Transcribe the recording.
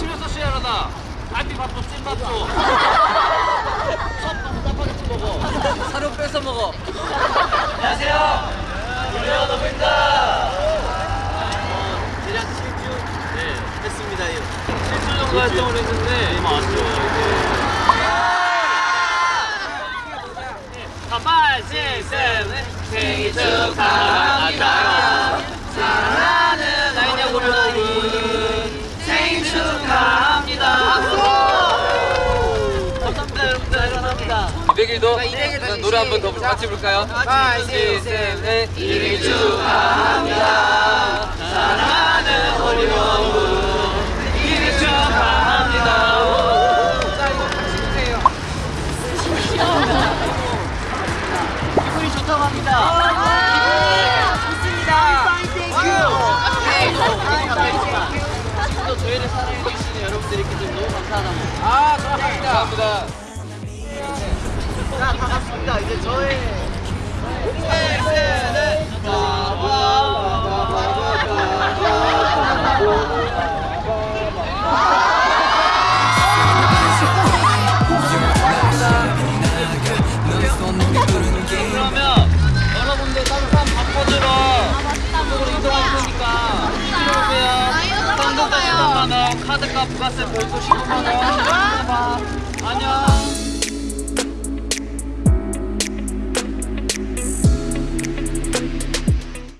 치면서 시야하다. 갈비 밥도 찐밥도. 섭도 짜파게티 먹어. 사료 뺏어 먹어. 안녕하세요. 불려 너입니다. 대략 7주 네 했습니다 7주 정도 활동을 했는데. 맞죠. 자, 5, 6, 7, 생일 축하합니다. 200일도 노래 한 번 더 같이? 5, 6, 7, 8 생일 축하합니다. 사랑하는 우리 여러분 생일 축하합니다. 기분이 좋다고 합니다. 저희를 사랑해주시는 여러분들께 좀 너무 감사하다고. 아, 감사합니다. 감사합니다. 자, 반갑습니다. 이제 저의 그러면 여러분들 따뜻한 바꿔주러 이쪽으로 이동할 테니까 이쪽으로 오세요. 현금 10만 원, 카드값 부가세 별도 15만 원. 안녕.